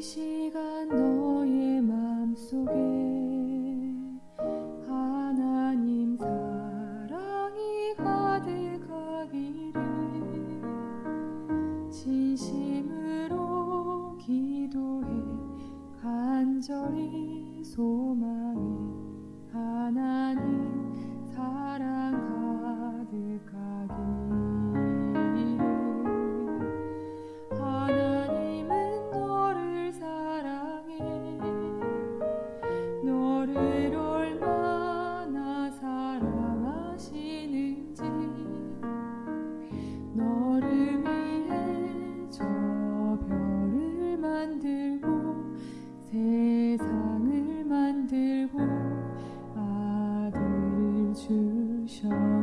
시간 너의 마음속에 하나님 사랑이 가득하기를 진심으로 기도해 간절히 소망 想。